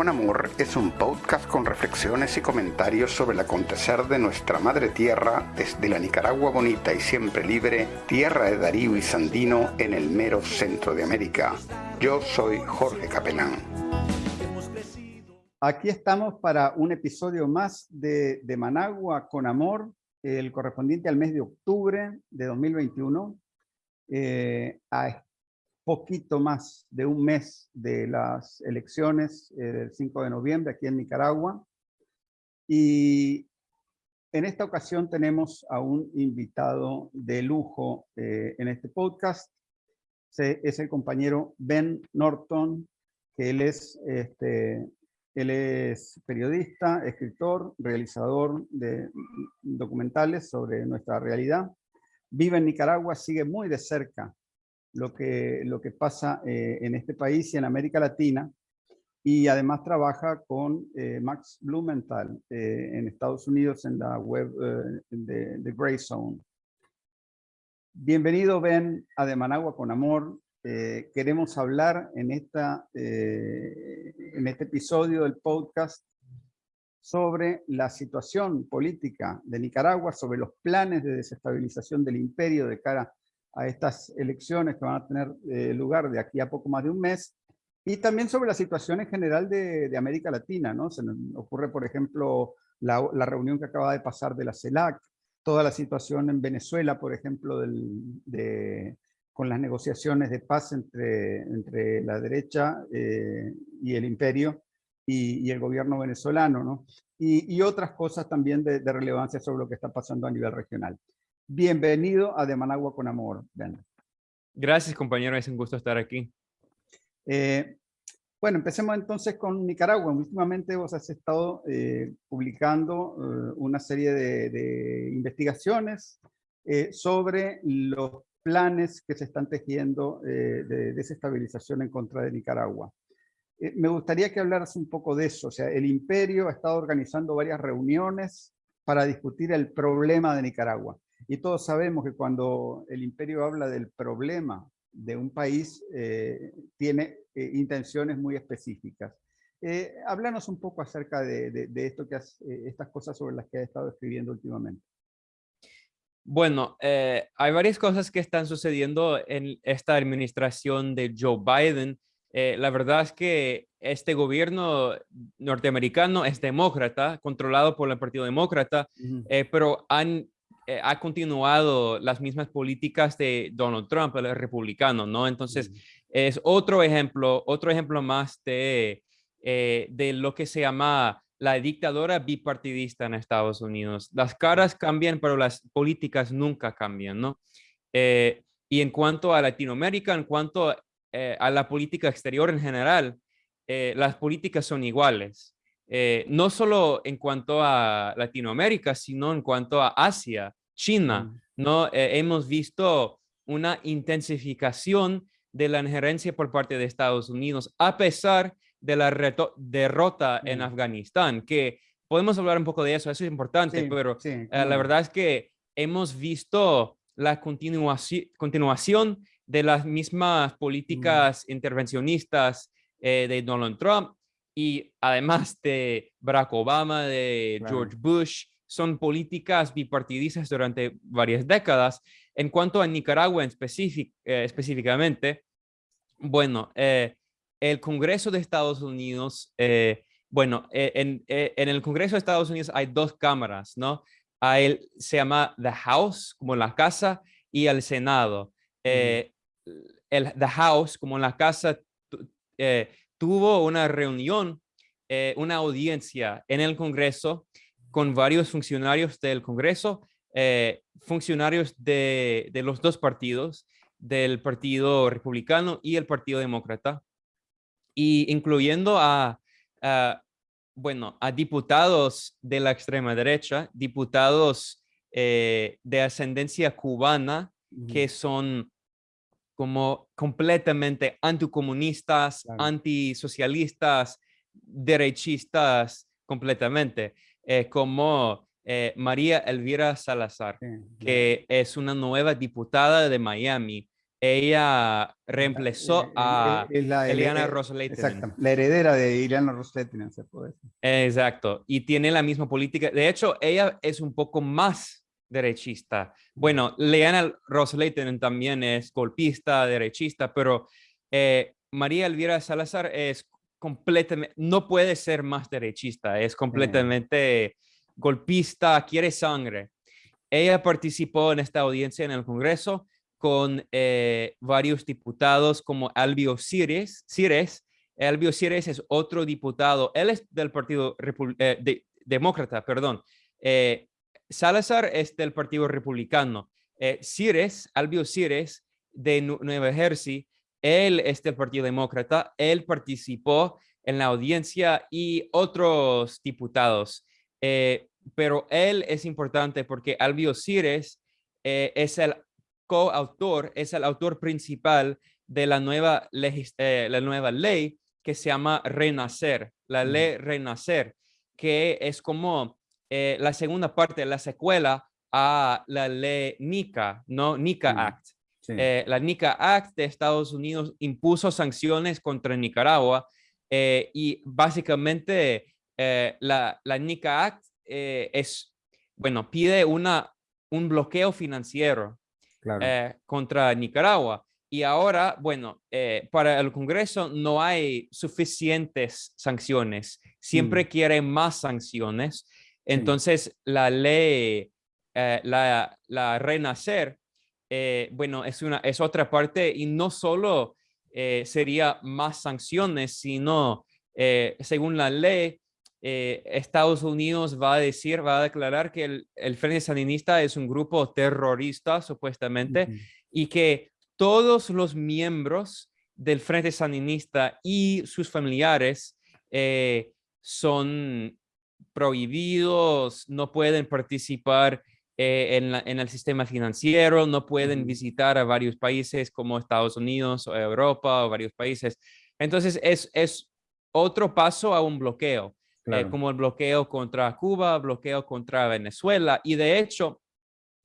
con Amor es un podcast con reflexiones y comentarios sobre el acontecer de nuestra madre tierra desde la Nicaragua bonita y siempre libre, tierra de Darío y Sandino en el mero centro de América. Yo soy Jorge Capelán. Aquí estamos para un episodio más de, Managua con Amor, el correspondiente al mes de octubre de 2021. Eh, a poquito más de un mes de las elecciones eh, del 5 de noviembre aquí en Nicaragua. Y en esta ocasión tenemos a un invitado de lujo eh, en este podcast. es el compañero Ben Norton, que él es, este, él es periodista, escritor, realizador de documentales sobre nuestra realidad. Vive en Nicaragua, sigue muy de cerca lo que, lo que pasa eh, en este país y en América Latina, y además trabaja con eh, Max Blumenthal eh, en Estados Unidos en la web de, de Grey Zone. Bienvenido, Ben, a De Managua con Amor. queremos hablar en, esta, en este episodio del podcast sobre la situación política de Nicaragua, sobre los planes de desestabilización del imperio de cara a estas elecciones que van a tener eh, lugar de aquí a poco más de un mes, y también sobre la situación en general de, América Latina, ¿no? Se nos ocurre, por ejemplo, la, reunión que acaba de pasar de la CELAC, toda la situación en Venezuela, por ejemplo, de, con las negociaciones de paz entre, entre la derecha eh, y el imperio y, el gobierno venezolano, ¿no? Y, otras cosas también de, de relevancia sobre lo que está pasando a nivel regional. Bienvenido a De Managua con Amor. Gracias, compañero. Es un gusto estar aquí. Eh, bueno, empecemos entonces con Nicaragua. Últimamente vos has estado eh, publicando eh, una serie de, investigaciones sobre los planes que se están tejiendo de desestabilización en contra de Nicaragua. me gustaría que hablaras un poco de eso. O sea, el imperio ha estado organizando varias reuniones para discutir el problema de Nicaragua. Y todos sabemos que cuando el imperio habla del problema de un país, eh, tiene eh, intenciones muy específicas. Eh, háblanos un poco acerca de, esto que estas cosas sobre las que has estado escribiendo últimamente. Bueno, hay varias cosas que están sucediendo en esta administración de Joe Biden. la verdad es que este gobierno norteamericano es demócrata, controlado por el Partido Demócrata, pero han eh, ha continuado las mismas políticas de Donald Trump, el republicano, ¿no? Entonces, es otro ejemplo, otro ejemplo más de, eh, de lo que se llama la dictadura bipartidista en Estados Unidos. Las caras cambian, pero las políticas nunca cambian, ¿no? Eh, y en cuanto a Latinoamérica, en cuanto a la política exterior en general, las políticas son iguales. no solo en cuanto a Latinoamérica, sino en cuanto a Asia. China. ¿no? Eh, hemos visto una intensificación de la injerencia por parte de Estados Unidos, a pesar de la derrota en. Afganistán, que podemos hablar un poco de eso, eso es importante, pero eh, la verdad es que hemos visto la continuación, de las mismas políticas mm. intervencionistas eh, de Donald Trump y además de Barack Obama, de George Bush, son políticas bipartidistas durante varias décadas. En cuanto a Nicaragua en eh, específicamente, bueno, eh, el Congreso de Estados Unidos, eh, bueno, en, el Congreso de Estados Unidos hay dos cámaras, ¿no? Hay, se llama The House, como la casa, y el Senado. el The House, como la casa, tuvo una reunión, una audiencia en el Congreso con varios funcionarios del Congreso, eh, funcionarios de, los dos partidos, del Partido Republicano y el Partido Demócrata, y incluyendo a, bueno, a diputados de la extrema derecha, diputados eh, de ascendencia cubana, que son como completamente anticomunistas, antisocialistas, derechistas completamente. Eh, como eh, María Elvira Salazar, que es una nueva diputada de Miami, ella reemplazó Eh, eh, a es la Eliana eh, Ros-Lehtinen. Exacto, la heredera de Ileana Ros-Lehtinen, se puede decir. Exacto, y tiene la misma política. De hecho, ella es un poco más derechista. Bueno, Leana Ros-Lehtinen también es golpista, derechista, pero eh, María Elvira Salazar es completamente, no puede ser más derechista, es completamente golpista, quiere sangre. Ella participó en esta audiencia en el Congreso con eh, varios diputados como Albio Cires. Cires. Albio Cires es otro diputado, él es del Partido Repu- eh, de- Demócrata, perdón. Eh, Salazar es del Partido Republicano. Cires, Albio Cires, de Nu- Nueva Jersey, él es del Partido Demócrata, él participó en la audiencia y otros diputados. Eh, pero él es importante porque Albio Cires eh, es el coautor, es el autor principal de la nueva, eh, la nueva ley que se llama Renacer, la ley Renacer, que es como la segunda parte, la secuela a la ley NICA, ¿no? NICA Mm. Act. Sí. Eh, la NICA Act de Estados Unidos impuso sanciones contra Nicaragua eh, y básicamente eh, la, la NICA Act eh, es, bueno, pide una, un bloqueo financiero claro. eh, contra Nicaragua. Y ahora, bueno, eh, para el Congreso no hay suficientes sanciones. Siempre Mm. quieren más sanciones. Entonces, la ley, la, la Renacer, eh, bueno, es, una, es otra parte y no solo eh, sería más sanciones, sino, eh, según la ley, eh, Estados Unidos va a decir, va a declarar que el, el Frente Sandinista es un grupo terrorista, supuestamente, y que todos los miembros del Frente Sandinista y sus familiares son prohibidos, no pueden participar eh, en, la- en el sistema financiero, no pueden visitar a varios países como Estados Unidos o Europa o varios países. Entonces es, es otro paso a un bloqueo, eh, Claro. como el bloqueo contra Cuba, bloqueo contra Venezuela. Y de hecho,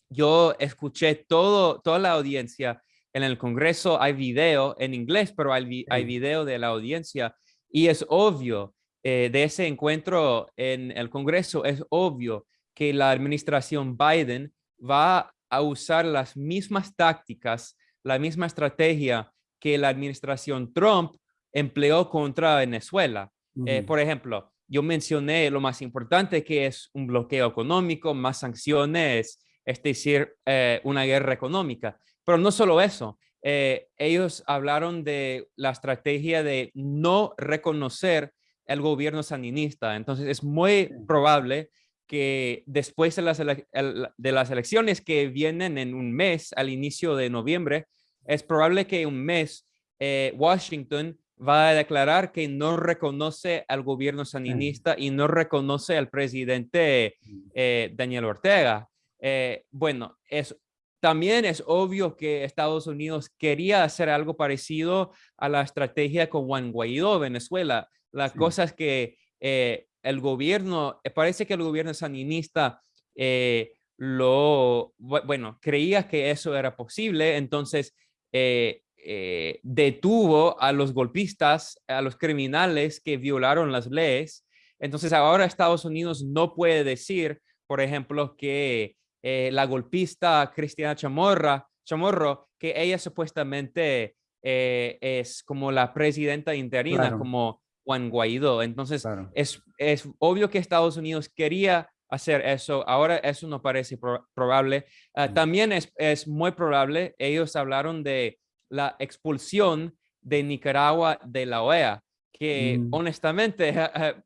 yo escuché todo, toda la audiencia en el Congreso. Hay video en inglés, pero hay, vi- hay video de la audiencia. Y es obvio eh, de ese encuentro en el Congreso, es obvio que la administración Biden va a usar las mismas tácticas, la misma estrategia que la administración Trump empleó contra Venezuela. Eh, por ejemplo, yo mencioné lo más importante que es un bloqueo económico, más sanciones, es decir, eh, una guerra económica. Pero no solo eso, eh, ellos hablaron de la estrategia de no reconocer el gobierno sandinista. Entonces es muy probable que después de las, de las elecciones que vienen en un mes, al inicio de noviembre, es probable que un mes eh, Washington va a declarar que no reconoce al gobierno sandinista y no reconoce al presidente eh, Daniel Ortega. Eh, bueno, es, también es obvio que Estados Unidos quería hacer algo parecido a la estrategia con Juan Guaidó, Venezuela. La Sí. cosa es que eh, el gobierno, eh, parece que el gobierno sandinista eh, lo, bu- bueno, creía que eso era posible, entonces eh, eh, detuvo a los golpistas, a los criminales que violaron las leyes. Entonces ahora Estados Unidos no puede decir, por ejemplo, que la golpista Cristiana Chamorra, Chamorro, que ella supuestamente es como la presidenta interina, Claro. como Juan Guaidó. Entonces Claro. es, es obvio que Estados Unidos quería hacer eso. Ahora eso no parece pro- probable. Ah, Mm. también es, es muy probable, ellos hablaron de la expulsión de Nicaragua de la OEA, que Mm. honestamente,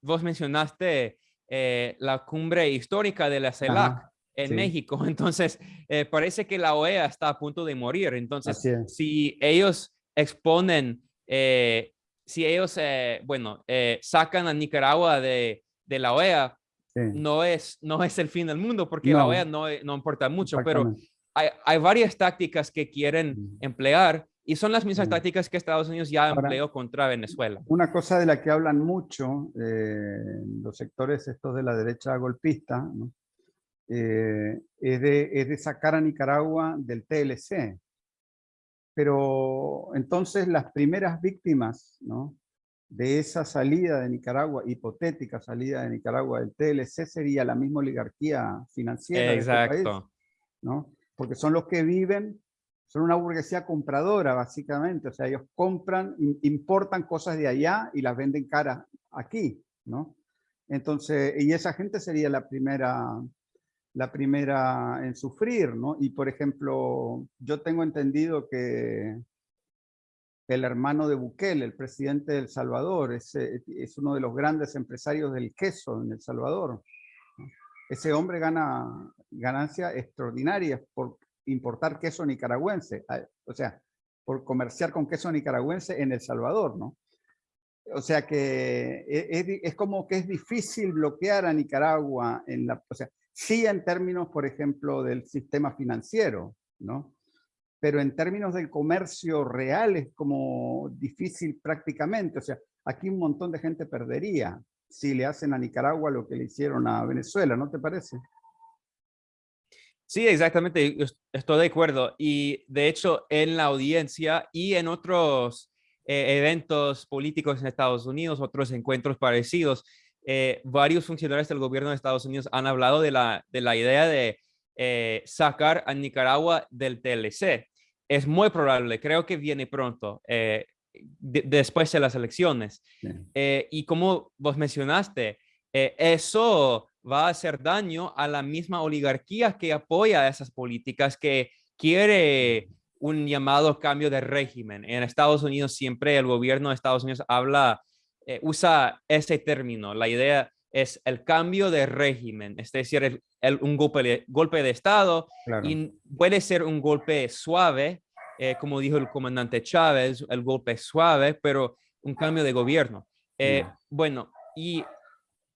vos mencionaste eh, la cumbre histórica de la CELAC Ajá, en sí. México, entonces eh, parece que la OEA está a punto de morir. Entonces, si ellos exponen, eh, si ellos, eh, bueno, eh, sacan a Nicaragua de, de la OEA, Sí, no es, no es el fin del mundo porque la No. OEA no, no importa mucho, pero hay, hay varias tácticas que quieren emplear y son las mismas Mm. tácticas que Estados Unidos ya Ahora- empleó contra Venezuela. Una cosa de la que hablan mucho eh, los sectores estos de la derecha golpista ¿no? Eh, es, de, es de sacar a Nicaragua del TLC. Pero entonces las primeras víctimas ¿no? de esa salida de Nicaragua, hipotética salida de Nicaragua del TLC, sería la misma oligarquía financiera Exacto. de este país, ¿no? Porque son los que viven, son una burguesía compradora, básicamente. O sea, ellos compran, importan cosas de allá y las venden caras aquí, ¿no? Entonces, y esa gente sería la primera, la primera en sufrir, ¿no? Y por ejemplo, yo tengo entendido que el hermano de Bukele, el presidente de El Salvador, es, es uno de los grandes empresarios del queso en El Salvador. Ese hombre gana ganancias extraordinarias por importar queso nicaragüense, o sea, por comerciar con queso nicaragüense en El Salvador, ¿no? O sea que e, es, como que es difícil bloquear a Nicaragua en la, o sea, sí en términos, por ejemplo, del sistema financiero, ¿no? Pero en términos del comercio real es como difícil prácticamente, o sea, aquí un montón de gente perdería si le hacen a Nicaragua lo que le hicieron a Venezuela, ¿no te parece? Sí, exactamente, estoy de acuerdo. Y de hecho, en la audiencia y en otros eh, eventos políticos en Estados Unidos, otros encuentros parecidos, eh, varios funcionarios del gobierno de Estados Unidos han hablado de la, de la idea de eh, sacar a Nicaragua del TLC. Es muy probable, creo que viene pronto, después de las elecciones. y como vos mencionaste, eso va a hacer daño a la misma oligarquía que apoya esas políticas, que quiere un llamado cambio de régimen. En Estados Unidos siempre el gobierno de Estados Unidos habla, eh, usa ese término. La idea es el cambio de régimen, es decir, el, un golpe de, golpe de Estado y puede ser un golpe suave, eh, como dijo el comandante Chávez, el golpe suave, pero un cambio de gobierno. Eh, bueno, y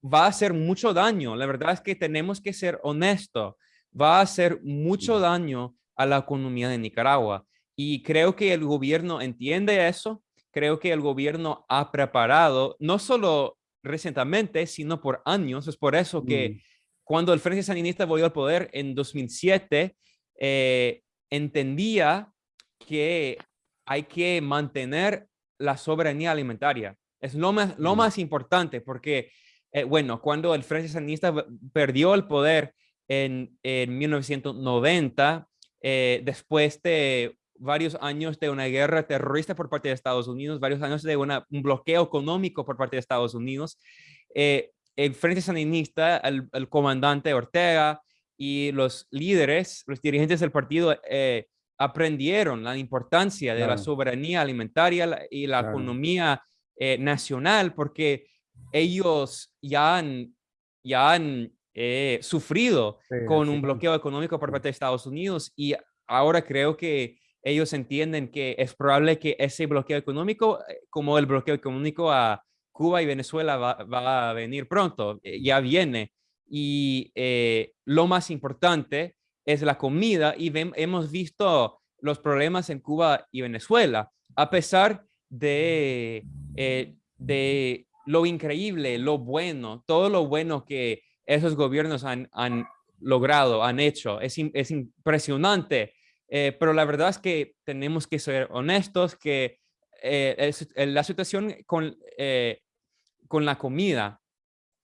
va a hacer mucho daño. La verdad es que tenemos que ser honestos. Va a hacer mucho daño a la economía de Nicaragua. Y creo que el gobierno entiende eso. Creo que el gobierno ha preparado, no solo recientemente, sino por años. Es por eso que mm. cuando el Frente Sandinista volvió al poder en 2007, eh, entendía que hay que mantener la soberanía alimentaria. Es lo más, lo mm. más importante porque, eh, bueno, cuando el Frente Sandinista perdió el poder en, en 1990, eh, después de varios años de una guerra terrorista por parte de Estados Unidos, varios años de un bloqueo económico por parte de Estados Unidos, eh, el Frente Sandinista, el, comandante Ortega y los líderes, los dirigentes del partido eh, aprendieron la importancia de la soberanía alimentaria y la economía nacional porque ellos ya han, ya han eh, sufrido con un bloqueo económico por parte de Estados Unidos y ahora creo que ellos entienden que es probable que ese bloqueo económico, eh, como el bloqueo económico a Cuba y Venezuela va, a venir pronto, eh, ya viene. Y lo más importante es la comida y hemos visto los problemas en Cuba y Venezuela, a pesar de, de lo increíble, lo bueno, todo lo bueno que esos gobiernos han, logrado, han hecho. Es, impresionante, eh, pero la verdad es que tenemos que ser honestos que eh, eh, la situación con, con la comida,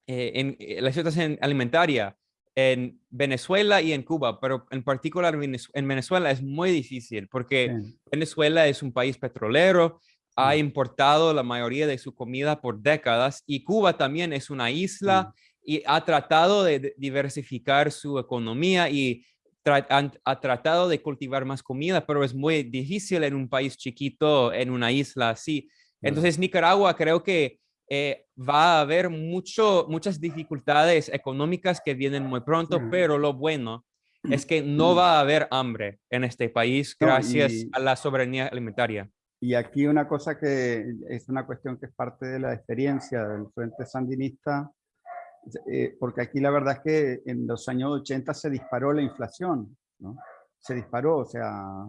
en, la situación alimentaria en Venezuela y en Cuba, pero en particular en Venezuela es muy difícil porque Venezuela es un país petrolero, ha importado la mayoría de su comida por décadas y Cuba también es una isla y ha tratado de diversificar su economía y ha tratado de cultivar más comida, pero es muy difícil en un país chiquito, en una isla así. Entonces, Nicaragua creo que eh, va a haber mucho, muchas dificultades económicas que vienen muy pronto, pero lo bueno es que no va a haber hambre en este país gracias a la soberanía alimentaria. Y aquí una cosa que es una cuestión que es parte de la experiencia del Frente Sandinista eh, porque aquí la verdad es que en los años 80 se disparó la inflación, ¿no? Se disparó, o sea,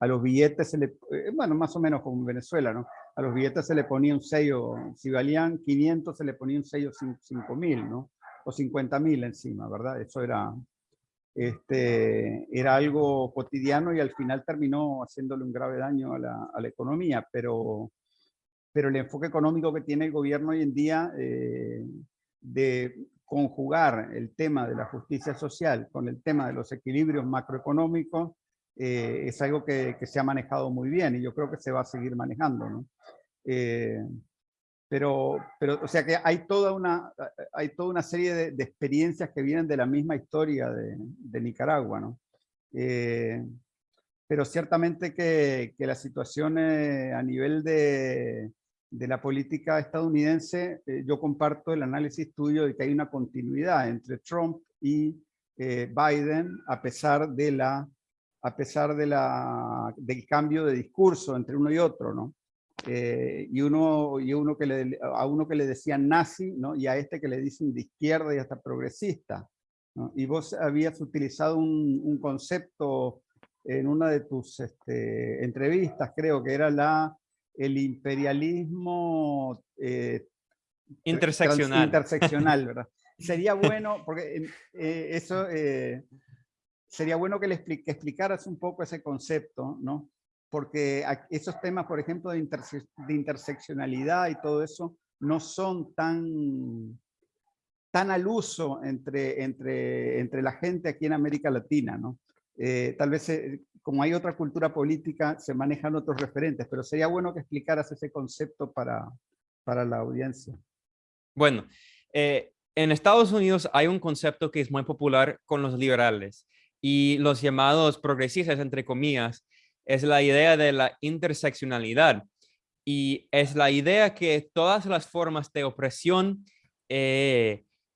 a los billetes se le, eh, bueno, más o menos como en Venezuela, ¿no? A los billetes se le ponía un sello, si valían 500 se le ponía un sello 5.000, ¿no? O 50.000 encima, ¿verdad? Eso era, este, era algo cotidiano y al final terminó haciéndole un grave daño a la, a la economía, pero, pero el enfoque económico que tiene el gobierno hoy en día eh, de conjugar el tema de la justicia social con el tema de los equilibrios macroeconómicos eh, es algo que, que, se ha manejado muy bien y yo creo que se va a seguir manejando. ¿no? Eh, pero, pero, o sea que hay toda una, hay toda una serie de, de experiencias que vienen de la misma historia de, de Nicaragua, ¿no? Eh, pero ciertamente que, que la situación a nivel de, de, la política estadounidense, eh, yo comparto el análisis tuyo de que hay una continuidad entre Trump y eh, Biden, a pesar de la a pesar de la, del cambio de discurso entre uno y otro, ¿no? Eh, y, uno, y uno que le, a uno que le decían nazi, ¿no? y a este que le dicen de izquierda y hasta progresista. ¿no? Y vos habías utilizado un, un, concepto en una de tus este, entrevistas, creo que era la, el imperialismo eh, interseccional. interseccional, ¿verdad? Sería bueno, porque eh, eso eh, sería bueno que le expli que explicaras un poco ese concepto, ¿no? porque esos temas, por ejemplo, de, interse de, interseccionalidad y todo eso, no son tan, tan al uso entre, entre, entre la gente aquí en América Latina, ¿no? Eh, tal vez, eh, como hay otra cultura política, se manejan otros referentes, pero sería bueno que explicaras ese concepto para, para la audiencia. Bueno, eh, en Estados Unidos hay un concepto que es muy popular con los liberales y los llamados progresistas, entre comillas, es la idea de la interseccionalidad y es la idea que todas las formas de opresión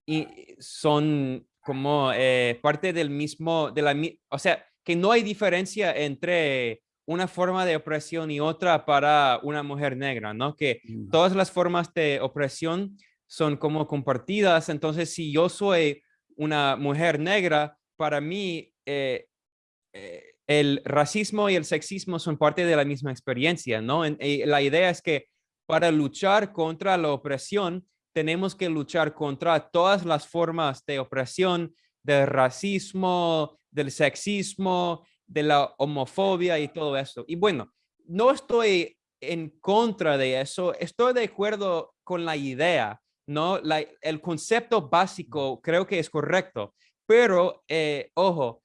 y son como eh, parte del mismo, de la, o sea, que no hay diferencia entre una forma de opresión y otra para una mujer negra, ¿no? Que mm. todas las formas de opresión son como compartidas. Entonces, si yo soy una mujer negra, para mí, eh, eh, el racismo y el sexismo son parte de la misma experiencia, ¿no? La idea es que para luchar contra la opresión, tenemos que luchar contra todas las formas de opresión, del racismo, del sexismo, de la homofobia y todo eso. Y bueno, no estoy en contra de eso, estoy de acuerdo con la idea, ¿no? el concepto básico creo que es correcto, pero, eh, ojo,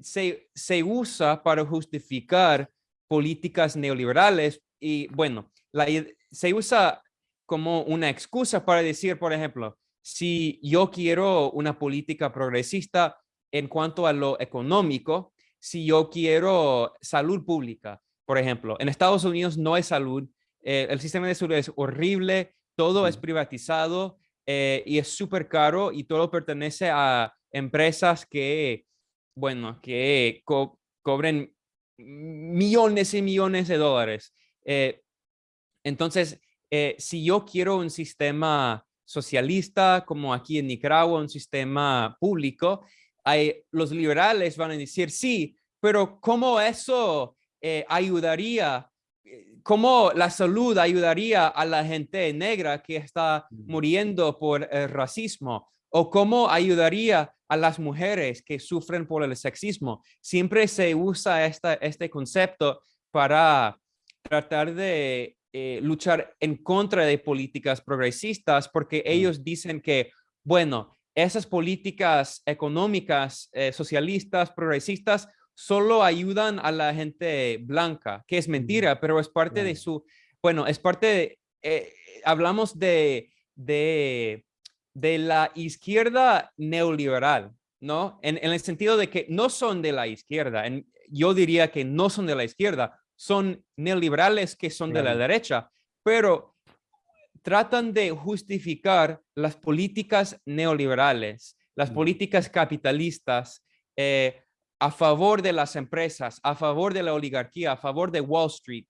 se, se usa para justificar políticas neoliberales y bueno, la, se usa como una excusa para decir, por ejemplo, si yo quiero una política progresista en cuanto a lo económico, si yo quiero salud pública, por ejemplo, en Estados Unidos no hay salud, eh, el sistema de salud es horrible, todo es privatizado eh, y es súper caro y todo pertenece a empresas que bueno, que cobren millones y millones de dólares. Eh, entonces, eh, si yo quiero un sistema socialista como aquí en Nicaragua, un sistema público, hay, los liberales van a decir, sí, pero ¿cómo eso eh, ayudaría? ¿Cómo la salud ayudaría a la gente negra que está muriendo por el racismo? ¿O cómo ayudaría a las mujeres que sufren por el sexismo. Siempre se usa esta, este concepto para tratar de eh, luchar en contra de políticas progresistas porque ellos dicen que, bueno, esas políticas económicas, eh, socialistas, progresistas, solo ayudan a la gente blanca, que es mentira, pero es parte de su, bueno, es parte de, eh, hablamos de, de de la izquierda neoliberal, ¿no? En, el sentido de que no son de la izquierda. yo diría que no son de la izquierda, son neoliberales que son de la derecha, pero tratan de justificar las políticas neoliberales, las políticas capitalistas eh, a favor de las empresas, a favor de la oligarquía, a favor de Wall Street.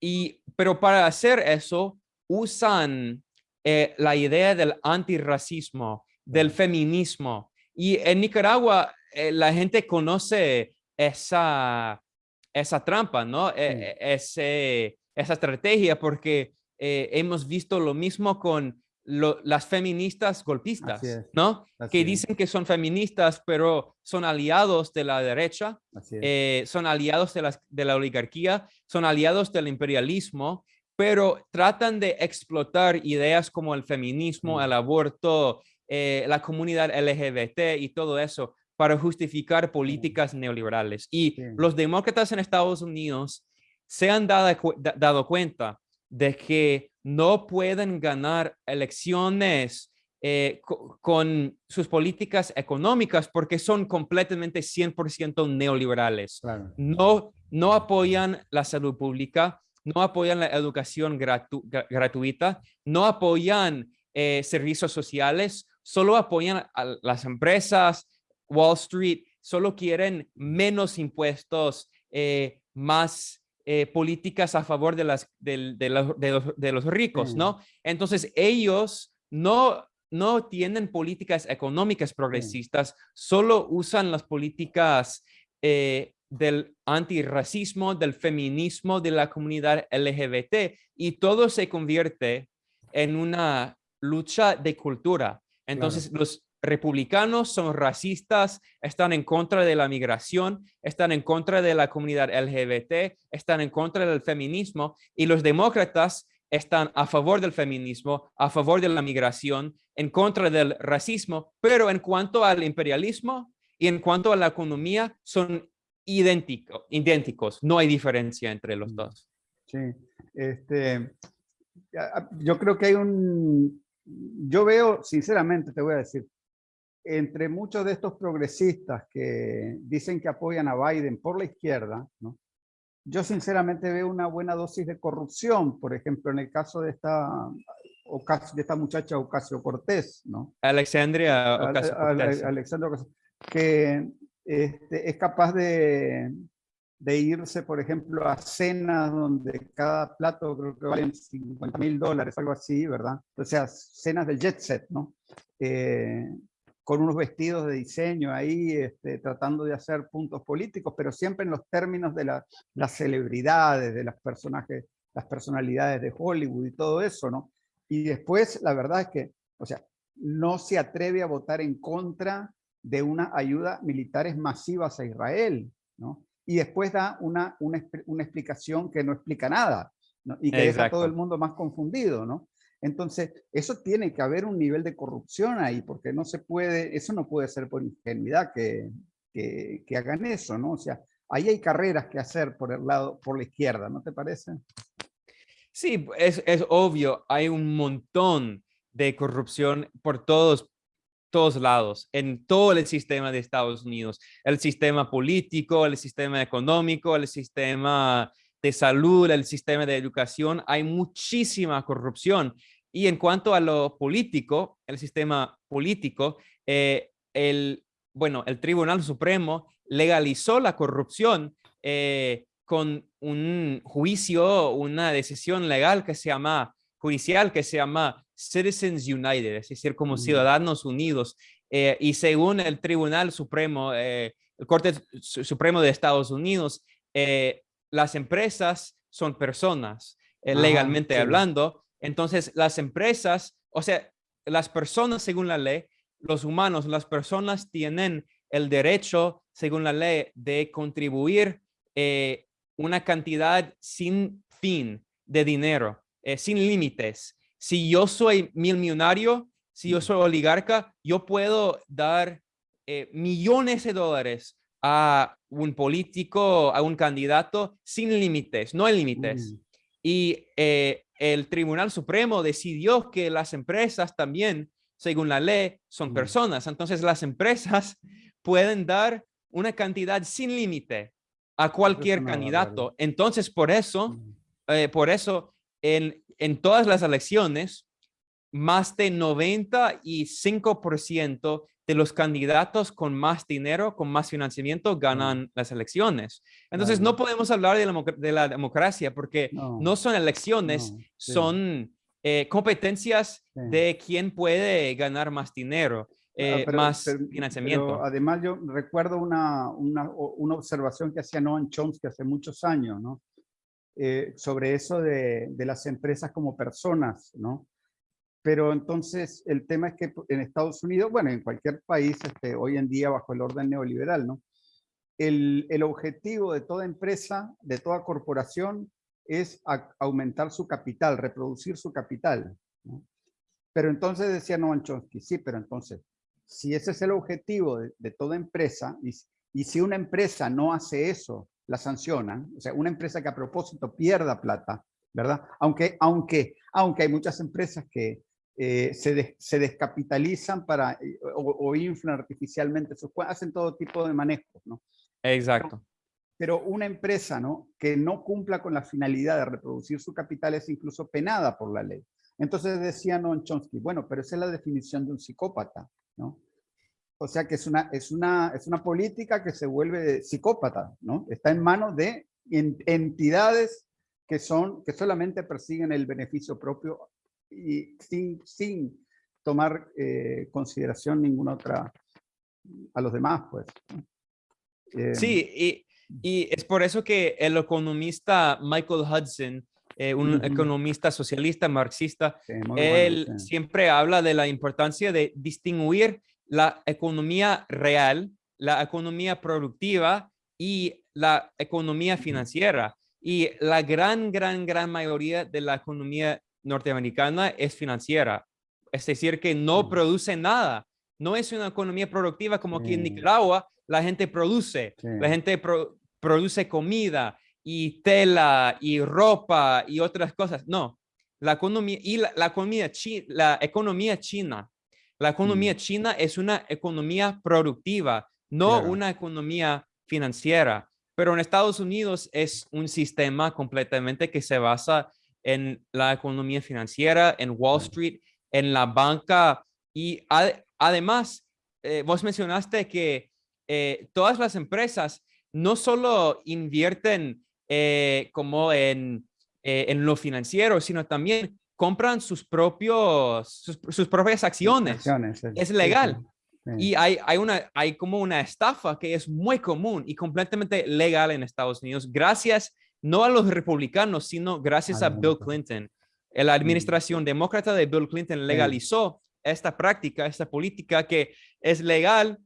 Y, pero para hacer eso, usan eh, la idea del antirracismo, del feminismo. Y en Nicaragua eh, la gente conoce esa, esa trampa, ¿no? E, e, esa estrategia porque eh, hemos visto lo mismo con las feministas golpistas, ¿no? que es. dicen que son feministas, pero son aliados de la derecha, eh, son aliados de, la oligarquía, son aliados del imperialismo, pero tratan de explotar ideas como el feminismo, Mm. el aborto, eh, la comunidad LGBT y todo eso para justificar políticas neoliberales. Y Sí. los demócratas en Estados Unidos se han dado, dado cuenta de que no pueden ganar elecciones eh, co- con sus políticas económicas porque son completamente 100% neoliberales. Claro. No, no apoyan la salud pública, no apoyan la educación gratu- gra- gratuita, no apoyan eh, servicios sociales, solo apoyan a las empresas, Wall Street, solo quieren menos impuestos, eh, más eh, políticas a favor de, las, del- de, los, de los- de los ricos. ¿no? Entonces ellos no, no tienen políticas económicas progresistas, solo usan las políticas eh, del antirracismo, del feminismo, de la comunidad LGBT y todo se convierte en una lucha de cultura. Entonces los republicanos son racistas, están en contra de la migración, están en contra de la comunidad LGBT, están en contra del feminismo y los demócratas están a favor del feminismo, a favor de la migración, en contra del racismo, pero en cuanto al imperialismo y en cuanto a la economía son idéntico, idénticos, no hay diferencia entre los Mm. dos. Sí, este, yo creo que hay un, yo veo, sinceramente te voy a decir, entre muchos de estos progresistas que dicen que apoyan a Biden por la izquierda, ¿no? yo sinceramente veo una buena dosis de corrupción, por ejemplo, en el caso de esta, de esta muchacha Ocasio Cortés, ¿no? Alexandria Al- Ocasio al- Cortez. Alexandra Ocasio, que este, es capaz de, de irse, por ejemplo, a cenas donde cada plato creo que valen 50 mil dólares, algo así, ¿verdad? O sea, cenas del jet set, ¿no? Eh, con unos vestidos de diseño ahí, este, tratando de hacer puntos políticos, pero siempre en los términos de la- las celebridades, de las personajes, las personalidades de Hollywood y todo eso, ¿no? Y después, la verdad es que, o sea, no se atreve a votar en contra de una ayuda militares masivas a Israel, ¿no? Y después da una, una, una explicación que no explica nada, ¿no? Y que deja a todo Exacto. el mundo más confundido, ¿no? Entonces, eso tiene que haber un nivel de corrupción ahí, porque no se puede, eso no puede ser por ingenuidad que, que, que hagan eso, ¿no? O sea, ahí hay carreras que hacer por el lado, por la izquierda, ¿no te parece? Sí, es, es obvio, hay un montón de corrupción por todos, todos lados, en todo el sistema de Estados Unidos, el sistema político, el sistema económico, el sistema de salud, el sistema de educación, hay muchísima corrupción. Y en cuanto a lo político, el sistema político, eh, el, bueno, el Tribunal Supremo legalizó la corrupción eh, con un juicio, una decisión legal que se llama, judicial que se llama Citizens United, es decir, como Mm. Ciudadanos Unidos. Eh, y según el Tribunal Supremo, el Corte Su- Supremo de Estados Unidos, eh, las empresas son personas, eh, Ajá, legalmente sí. hablando. Entonces, las empresas, o sea, las personas según la ley, los humanos, las personas tienen el derecho, según la ley, de contribuir eh, una cantidad sin fin de dinero, eh, sin límites. Si yo soy mil millonario, si yo soy oligarca, yo puedo dar eh, millones de dólares a un político, a un candidato sin límites, no hay límites. Mm, Y eh, el Tribunal Supremo decidió que las empresas también, según la ley, son Mm. personas. Entonces las empresas pueden dar una cantidad sin límite a cualquier candidato. Entonces, por eso, mm. eh, por eso, en, en todas las elecciones, más de 95% de los candidatos con más dinero, con más financiamiento, ganan las elecciones. Entonces, no podemos hablar de la, democ- de la democracia porque No, no son elecciones, sí. son eh, competencias Sí. de quién puede ganar más dinero, Ah, eh, pero- más pero- financiamiento. pero además yo recuerdo una, una observación que hacía Noam Chomsky hace muchos años, ¿no? Eh, sobre eso de, de las empresas como personas, ¿no? Pero entonces el tema es que en Estados Unidos, bueno, en cualquier país este, hoy en día bajo el orden neoliberal, ¿no? El, el objetivo de toda empresa, de toda corporación, es aumentar su capital, reproducir su capital. Pero entonces decía Noam Chomsky, sí, pero entonces, si ese es el objetivo de, de toda empresa, y, y, si una empresa no hace eso, la sancionan, o sea, una empresa que a propósito pierda plata, ¿verdad? Aunque, aunque, aunque hay muchas empresas que eh, se, se, descapitalizan para, eh, o, o, inflan artificialmente sus hacen todo tipo de manejos, ¿no? Exacto. Pero, pero, una empresa, ¿no? Que no cumpla con la finalidad de reproducir su capital es incluso penada por la ley. Entonces decía Noam Chomsky, bueno, pero esa es la definición de un psicópata, ¿no? O sea que es una, es una, es una política que se vuelve psicópata, ¿no? Está en manos de entidades que, son, que solamente persiguen el beneficio propio y sin, sin tomar eh, consideración ninguna otra a los demás, pues. Eh, sí, y, y, es por eso que el economista Michael Hudson, eh, un uh -huh. economista socialista, marxista, sí, él bueno, sí. siempre habla de la importancia de distinguir la economía real, la economía productiva y la economía financiera. Y la gran, gran, gran mayoría de la economía norteamericana es financiera. Es decir, que no produce nada. No es una economía productiva como aquí en Nicaragua. La gente produce, la gente pro, produce comida y tela y ropa y otras cosas. No, la economía y la, la economía, chi, la economía china. La economía mm. china es una economía productiva, no claro. una economía financiera. Pero en Estados Unidos es un sistema completamente que se basa en la economía financiera, en Wall Street, en la banca y ad además, eh, vos mencionaste que eh, todas las empresas no solo invierten eh, como en, eh, en lo financiero, sino también compran sus propios sus, sus propias acciones. acciones es legal. Sí, sí. Y hay, hay, una, hay como una estafa que es muy común y completamente legal en Estados Unidos, gracias no a los republicanos, sino gracias a, Bill Clinton. La administración demócrata de Bill Clinton legalizó esta práctica, esta política que es legal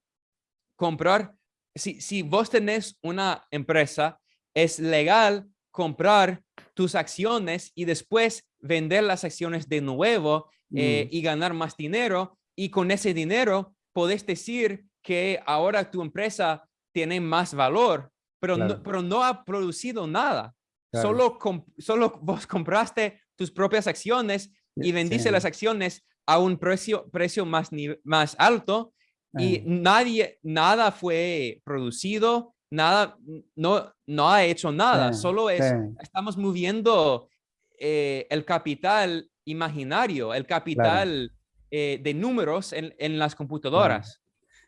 comprar. Si, si vos tenés una empresa, es legal comprar tus acciones y después vender las acciones de nuevo eh, mm. y ganar más dinero. Y con ese dinero podés decir que ahora tu empresa tiene más valor, pero, claro. no, pero no ha producido nada. Claro. Solo, solo vos compraste tus propias acciones y vendiste sí. las acciones a un precio, precio más, más alto y nadie, nada fue producido, nada, no, no ha hecho nada, sí, solo es, sí. estamos moviendo eh, el capital imaginario, el capital claro. eh, de números en, en las computadoras.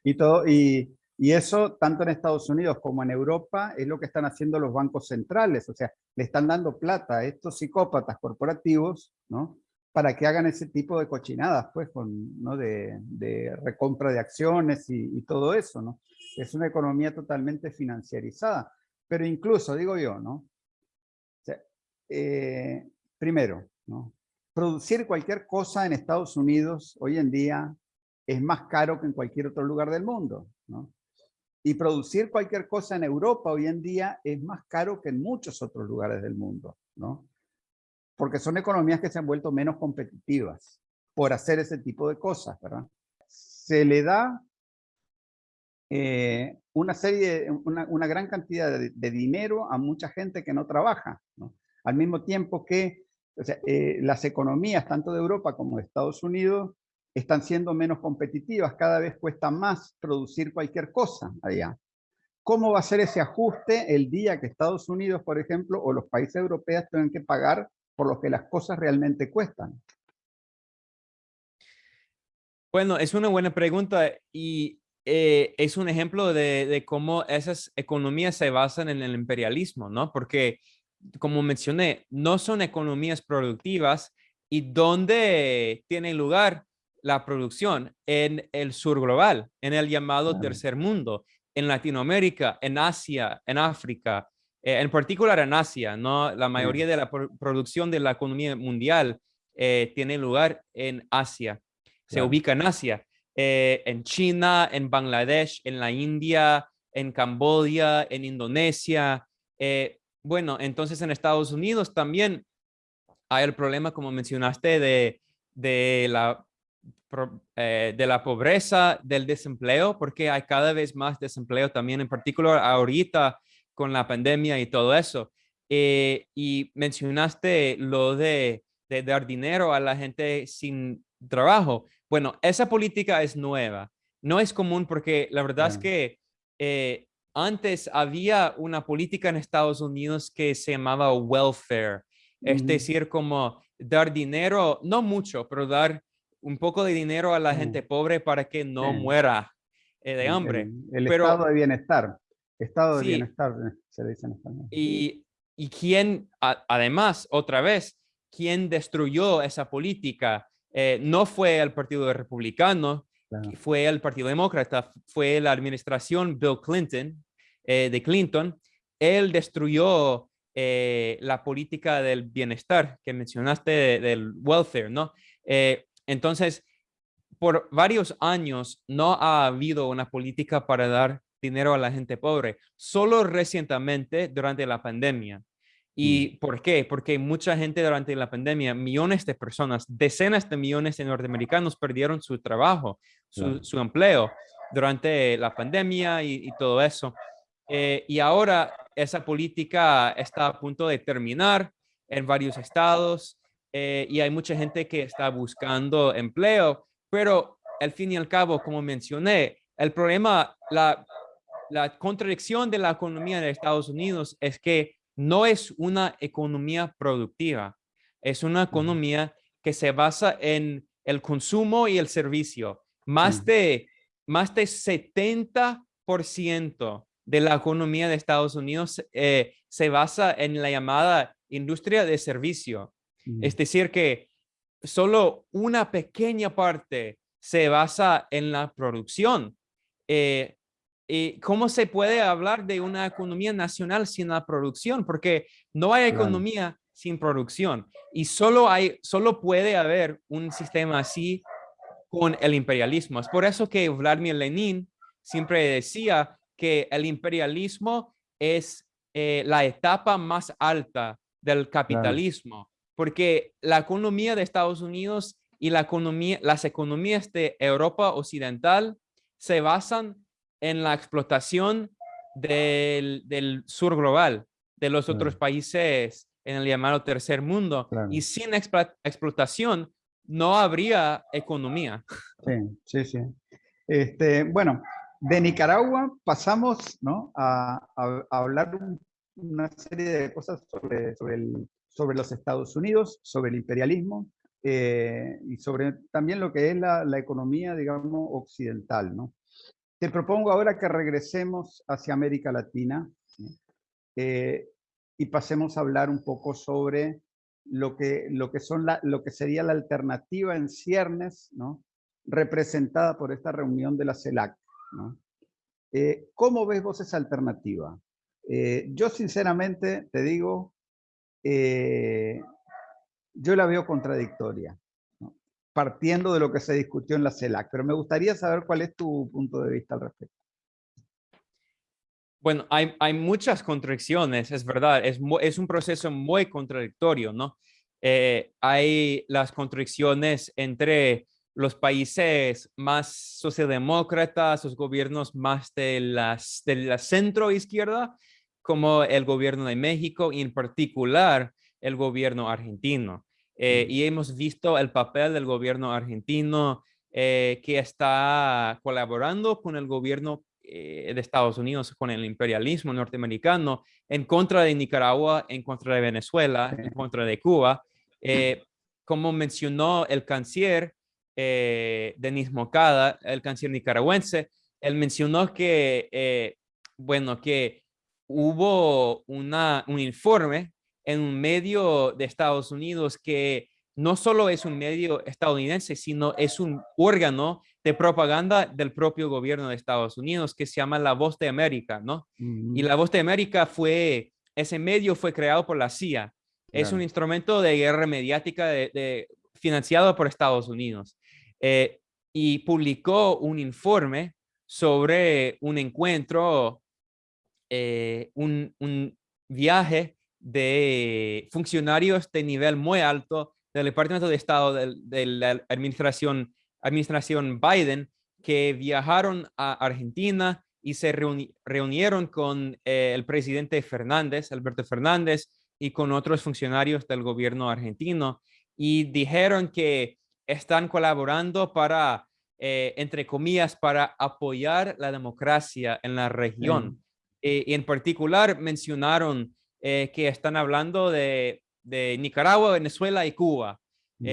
Y, todo, y, y eso, tanto en Estados Unidos como en Europa, es lo que están haciendo los bancos centrales, o sea, le están dando plata a estos psicópatas corporativos, ¿no? para que hagan ese tipo de cochinadas, pues, ¿no? de, recompra de acciones y, todo eso, ¿no? Es una economía totalmente financiarizada. Pero incluso, digo yo, ¿no? Eh, primero. Producir cualquier cosa en Estados Unidos hoy en día es más caro que en cualquier otro lugar del mundo, ¿no? Y producir cualquier cosa en Europa hoy en día es más caro que en muchos otros lugares del mundo, ¿no? porque son economías que se han vuelto menos competitivas por hacer ese tipo de cosas, ¿verdad? Se le da eh, una serie, una, gran cantidad de, dinero a mucha gente que no trabaja, ¿no? Al mismo tiempo que eh, las economías, tanto de Europa como de Estados Unidos, están siendo menos competitivas, cada vez cuesta más producir cualquier cosa allá. ¿Cómo va a ser ese ajuste el día que Estados Unidos, por ejemplo, o los países europeos tengan que pagar por lo que las cosas realmente cuestan? Bueno, es una buena pregunta y eh, es un ejemplo de, de, cómo esas economías se basan en el imperialismo, ¿no? Porque, como mencioné, no son economías productivas y ¿dónde tiene lugar la producción? En el sur global, en el llamado tercer mundo, en Latinoamérica, en Asia, en África, eh, en particular en Asia, ¿no? La mayoría de la pro producción de la economía mundial tiene lugar en Asia, se ubica en Asia, en China, en Bangladesh, en la India, en Camboya, en Indonesia. bueno, entonces en Estados Unidos también hay el problema, como mencionaste, de, de la eh, de la pobreza, del desempleo, porque hay cada vez más desempleo también, en particular ahorita con la pandemia y todo eso. Eh, y mencionaste lo de, dar dinero a la gente sin trabajo. Bueno, esa política es nueva. No es común porque la verdad es que eh, antes había una política en Estados Unidos que se llamaba welfare. Es decir, como dar dinero, no mucho, pero dar un poco de dinero a la gente pobre para que no muera eh, de hambre. El, estado de bienestar. Estado de bienestar eh, se dice en español. Y, y quién, además, otra vez, quien destruyó esa política eh, no fue el Partido Republicano, fue el Partido Demócrata, fue la administración Bill Clinton, de Clinton. Él destruyó la política del bienestar que mencionaste del welfare, ¿no? Entonces, por varios años no ha habido una política para dar dinero a la gente pobre, solo recientemente durante la pandemia. ¿Y mm. por qué? Porque mucha gente durante la pandemia, millones de personas, decenas de millones de norteamericanos perdieron su trabajo, su, empleo durante la pandemia y, todo eso. Eh, y ahora esa política está a punto de terminar en varios estados eh, y hay mucha gente que está buscando empleo, pero al fin y al cabo, como mencioné, el problema, la, la contradicción de la economía de Estados Unidos es que no es una economía productiva, es una economía que se basa en el consumo y el servicio. Más de, más de 70% de la economía de Estados Unidos eh, se basa en la llamada industria de servicio. Es decir, que solo una pequeña parte se basa en la producción. Eh, ¿Y cómo se puede hablar de una economía nacional sin la producción? Porque no hay economía sin producción y solo, hay, solo puede haber un sistema así con el imperialismo. Es por eso que Vladimir Lenin siempre decía que el imperialismo es eh, la etapa más alta del capitalismo porque la economía de Estados Unidos y la economía, las economías de Europa Occidental se basan en la explotación del, sur global, de los otros países en el llamado tercer mundo. Y sin explotación no habría economía. Sí, sí, sí. Este, bueno, de Nicaragua pasamos ¿no? a, hablar una serie de cosas sobre, sobre el sobre los Estados Unidos, sobre el imperialismo eh, y sobre también lo que es la, economía, digamos, occidental. ¿no? Te propongo ahora que regresemos hacia América Latina eh, y pasemos a hablar un poco sobre lo que, lo que, son la, lo que sería la alternativa en ciernes, ¿no? representada por esta reunión de la CELAC. ¿no? Eh, ¿Cómo ves vos esa alternativa? yo sinceramente te digo, eh, yo la veo contradictoria, partiendo de lo que se discutió en la CELAC, pero me gustaría saber cuál es tu punto de vista al respecto. Bueno, hay, hay muchas contradicciones, es verdad, es, es un proceso muy contradictorio, ¿no? Eh, hay las contradicciones entre los países más socialdemócratas, los gobiernos más de, las, de la centro izquierda como el gobierno de México y en particular el gobierno argentino. Eh, y hemos visto el papel del gobierno argentino eh, que está colaborando con el gobierno eh, de Estados Unidos, con el imperialismo norteamericano, en contra de Nicaragua, en contra de Venezuela, en contra de Cuba. como mencionó el canciller Denis Mocada, el canciller nicaragüense, él mencionó que, bueno, que hubo una, un informe en un medio de Estados Unidos que no solo es un medio estadounidense, sino es un órgano de propaganda del propio gobierno de Estados Unidos que se llama La Voz de América, ¿no? Y La Voz de América fue, ese medio fue creado por la CIA. Es un instrumento de guerra mediática de, financiado por Estados Unidos. Eh, y publicó un informe sobre un encuentro, eh, un, viaje de funcionarios de nivel muy alto del Departamento de Estado de, la administración, administración Biden que viajaron a Argentina y se reunieron con eh, el presidente Fernández, Alberto Fernández, y con otros funcionarios del gobierno argentino y dijeron que están colaborando para, eh, entre comillas, para apoyar la democracia en la región. Eh, y en particular mencionaron eh, que están hablando de, Nicaragua, Venezuela y Cuba. Mm.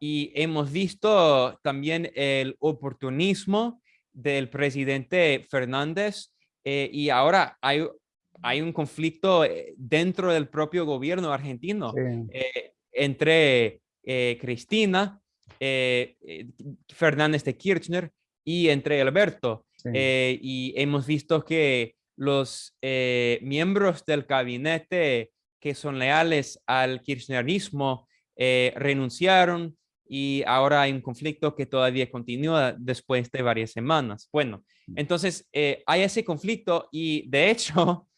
y hemos visto también el oportunismo del presidente Fernández y ahora hay, hay un conflicto dentro del propio gobierno argentino entre Cristina eh, eh, Fernández de Kirchner y entre Alberto. Eh, y hemos visto que los miembros del gabinete que son leales al kirchnerismo renunciaron y ahora hay un conflicto que todavía continúa después de varias semanas. Bueno, mm. entonces hay ese conflicto y de hecho,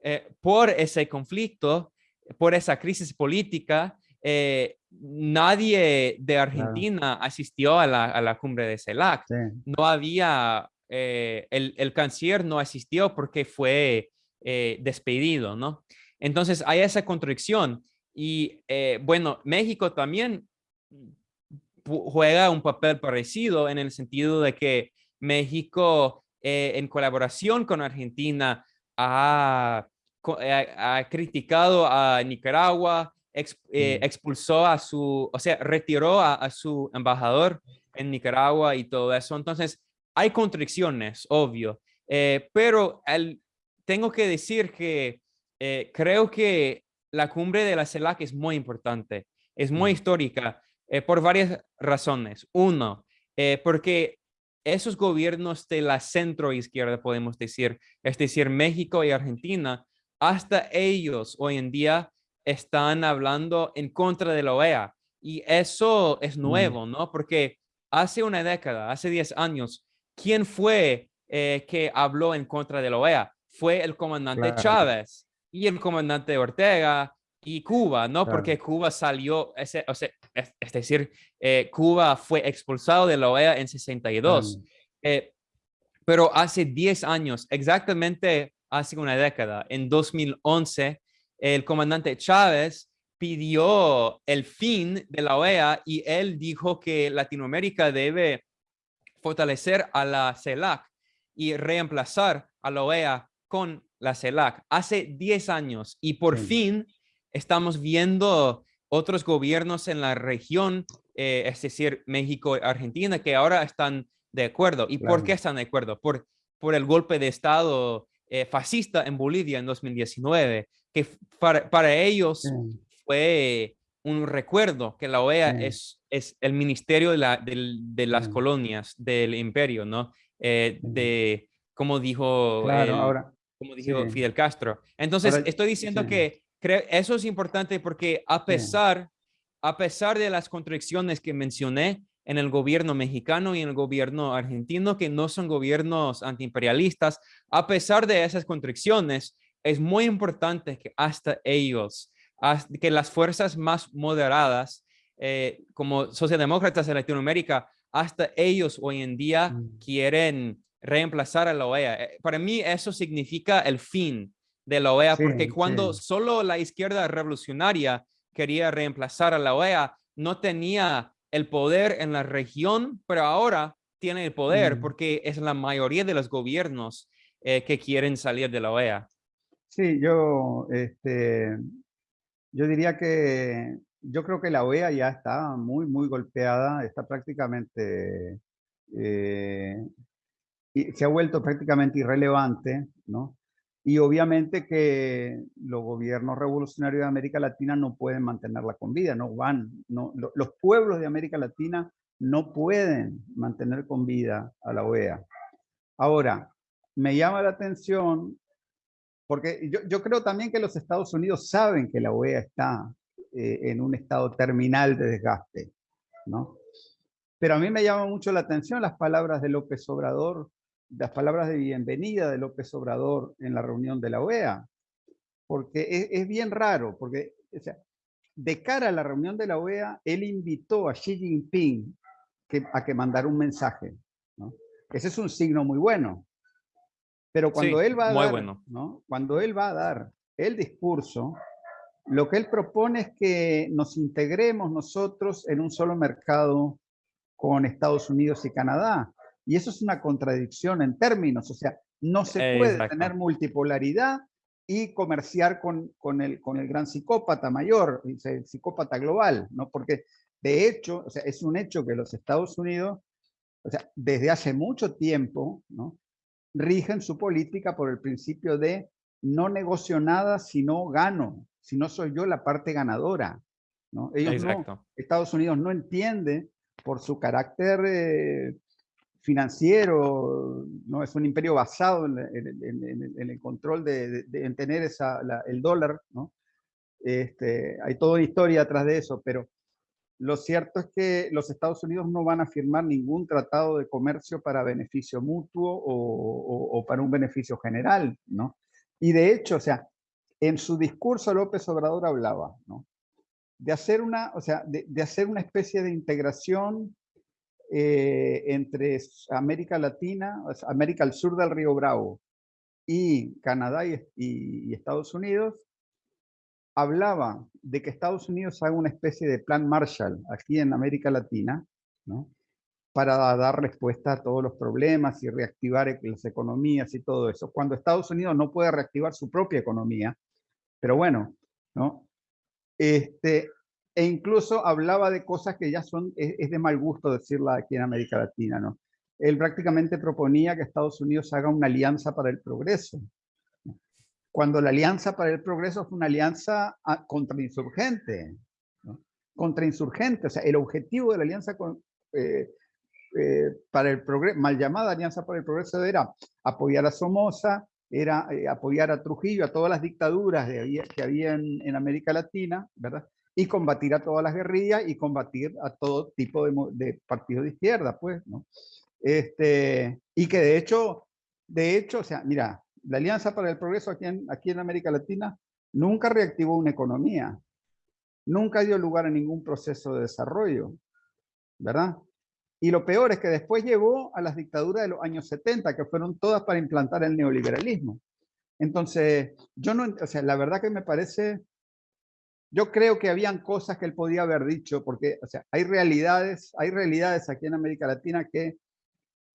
por ese conflicto, por esa crisis política, eh, nadie de Argentina asistió a la, cumbre de CELAC. No había, eh, el, canciller no asistió porque fue eh, despedido, ¿no? Entonces hay esa contradicción. Y bueno, México también juega un papel parecido en el sentido de que México, en colaboración con Argentina, ha, ha criticado a Nicaragua, eh, expulsó a su, o sea, retiró a, su embajador en Nicaragua y todo eso. Entonces, hay contradicciones, obvio, eh, pero el, tengo que decir que eh, creo que la cumbre de la CELAC es muy importante, es muy histórica por varias razones. Uno, porque esos gobiernos de la centro izquierda, podemos decir, es decir, México y Argentina, hasta ellos hoy en día están hablando en contra de la OEA. Y eso es mm. nuevo, ¿no? Porque hace una década, hace 10 años, ¿quién fue eh, que habló en contra de la OEA? Fue el comandante Chávez y el comandante Ortega y Cuba, ¿no? Porque Cuba salió, ese, o sea, es, decir, eh, Cuba fue expulsado de la OEA en 62. Eh, pero hace 10 años, exactamente hace una década, en 2011, el comandante Chávez pidió el fin de la OEA y él dijo que Latinoamérica debe fortalecer a la CELAC y reemplazar a la OEA con la CELAC hace 10 años y por fin estamos viendo otros gobiernos en la región, eh, es decir, México y Argentina, que ahora están de acuerdo. ¿Y por qué están de acuerdo? Por, por el golpe de Estado eh, fascista en Bolivia en 2019, que para, ellos fue un recuerdo que la OEA es, es el ministerio de, la, de, las colonias del imperio, ¿no? Eh, de, como dijo, ahora, como dijo Fidel Castro. Entonces, estoy diciendo que eso es importante porque a pesar, a pesar de las contradicciones que mencioné, en el gobierno mexicano y en el gobierno argentino, que no son gobiernos antiimperialistas. A pesar de esas contradicciones, es muy importante que hasta ellos, que las fuerzas más moderadas, eh, como socialdemócratas de Latinoamérica, hasta ellos hoy en día mm. quieren reemplazar a la OEA. Eh, para mí eso significa el fin de la OEA, porque cuando solo la izquierda revolucionaria quería reemplazar a la OEA, no tenía el poder en la región, pero ahora tiene el poder porque es la mayoría de los gobiernos eh, que quieren salir de la OEA. Sí, yo, este, yo diría que yo creo que la OEA ya está muy, muy golpeada, está prácticamente, eh, se ha vuelto prácticamente irrelevante, ¿no? Y obviamente que los gobiernos revolucionarios de América Latina no pueden mantenerla con vida, no van, no, los pueblos de América Latina no pueden mantener con vida a la OEA. Ahora, me llama la atención, porque yo, creo también que los Estados Unidos saben que la OEA está eh, en un estado terminal de desgaste. ¿no? Pero a mí me llama mucho la atención las palabras de López Obrador, las palabras de bienvenida de López Obrador en la reunión de la OEA, porque es, bien raro, porque de cara a la reunión de la OEA, él invitó a Xi Jinping a que mandara un mensaje. ¿no? Ese es un signo muy bueno. Pero cuando él va a dar, ¿no? cuando él va a dar el discurso, lo que él propone es que nos integremos nosotros en un solo mercado con Estados Unidos y Canadá. Y eso es una contradicción en términos, o sea, no se puede tener multipolaridad y comerciar con, con, el, con el gran psicópata mayor, el psicópata global, ¿no? Porque de hecho, o sea, es un hecho que los Estados Unidos, o sea, desde hace mucho tiempo, ¿no? Rigen su política por el principio de no negocio nada si no gano, si no soy yo la parte ganadora. ¿no? Ellos Estados Unidos no entiende por su carácter eh, financiero, no es un imperio basado en, el control de, en tener esa, el dólar, ¿no? Este, hay toda una historia atrás de eso, pero lo cierto es que los Estados Unidos no van a firmar ningún tratado de comercio para beneficio mutuo o, para un beneficio general, ¿no? Y de hecho, o sea, en su discurso López Obrador hablaba, ¿no? De hacer una, o sea, de, hacer una especie de integración eh, entre América Latina, América al sur del Río Bravo y Canadá y Estados Unidos, hablaba de que Estados Unidos haga una especie de plan Marshall aquí en América Latina, ¿no? para dar respuesta a todos los problemas y reactivar las economías y todo eso, cuando Estados Unidos no puede reactivar su propia economía, pero bueno, ¿no? Este, e incluso hablaba de cosas que ya son, es, de mal gusto decirla aquí en América Latina, ¿no? Él prácticamente proponía que Estados Unidos haga una alianza para el progreso, cuando la Alianza para el Progreso fue una alianza ah, contrainsurgente. ¿no? Contrainsurgente, o sea, el objetivo de la Alianza eh, eh, para el Progreso, mal llamada Alianza para el Progreso, era apoyar a Somoza, era eh, apoyar a Trujillo, a todas las dictaduras que había en, América Latina, ¿verdad? Y combatir a todas las guerrillas y combatir a todo tipo de, partidos de izquierda, pues. Este, y que de hecho, de hecho, o sea, mira, la Alianza para el Progreso aquí en, aquí en América Latina nunca reactivó una economía, nunca dio lugar a ningún proceso de desarrollo, ¿verdad? Y lo peor es que después llevó a las dictaduras de los años 70, que fueron todas para implantar el neoliberalismo. Entonces, yo no, o sea, la verdad que me parece, yo creo que habían cosas que él podía haber dicho, porque, o sea, hay realidades, hay realidades aquí en América Latina que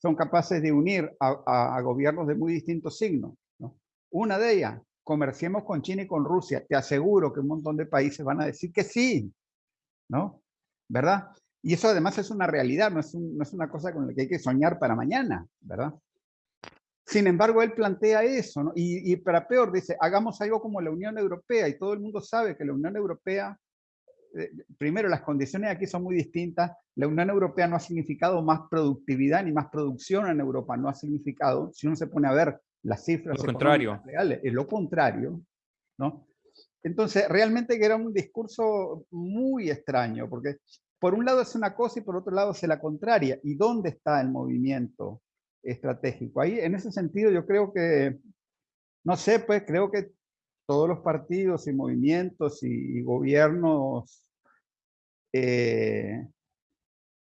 son capaces de unir a gobiernos de muy distintos signos. Una de ellas, comerciemos con China y con Rusia. Te aseguro que un montón de países van a decir que sí, ¿no? ¿Verdad? Y eso además es una realidad, no es, una cosa con la que hay que soñar para mañana, ¿verdad? Sin embargo, él plantea eso, ¿no? Y, y, para peor, dice, hagamos algo como la Unión Europea, y todo el mundo sabe que la Unión Europea, eh, primero, las condiciones aquí son muy distintas, la Unión Europea no ha significado más productividad ni más producción en Europa, no ha significado, si uno se pone a ver las cifras lo contrario. reales, es lo contrario, ¿no? Entonces, realmente que era un discurso muy extraño, porque por un lado es una cosa y por otro lado es la contraria. ¿Y dónde está el movimiento estratégico? Ahí, en ese sentido, yo creo que, no sé, pues creo que todos los partidos y movimientos y, gobiernos eh,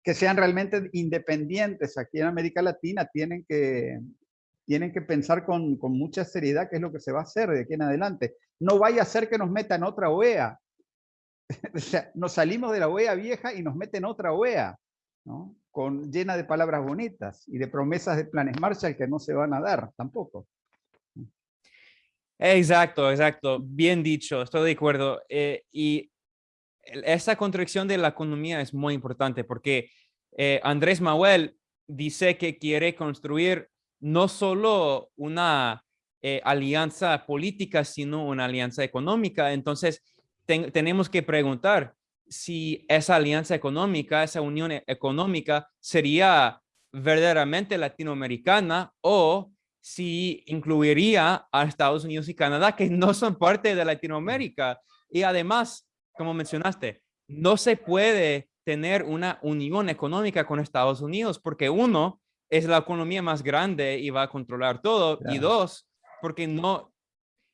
que sean realmente independientes aquí en América Latina tienen que, tienen que pensar con, con, mucha seriedad qué es lo que se va a hacer de aquí en adelante. No vaya a ser que nos metan otra OEA. o sea, nos salimos de la OEA vieja y nos meten otra OEA, ¿no? Con, llena de palabras bonitas y de promesas de planes Marshall que no se van a dar tampoco. Exacto, exacto. Bien dicho, estoy de acuerdo. Eh, y esa contradicción de la economía es muy importante porque eh, Andrés Manuel dice que quiere construir no solo una eh, alianza política, sino una alianza económica. Entonces, tenemos que preguntar si esa alianza económica, esa unión e-, económica sería verdaderamente latinoamericana o si incluiría a Estados Unidos y Canadá, que no son parte de Latinoamérica. Y además, como mencionaste, no se puede tener una unión económica con Estados Unidos, porque uno, es la economía más grande y va a controlar todo, y dos, porque no,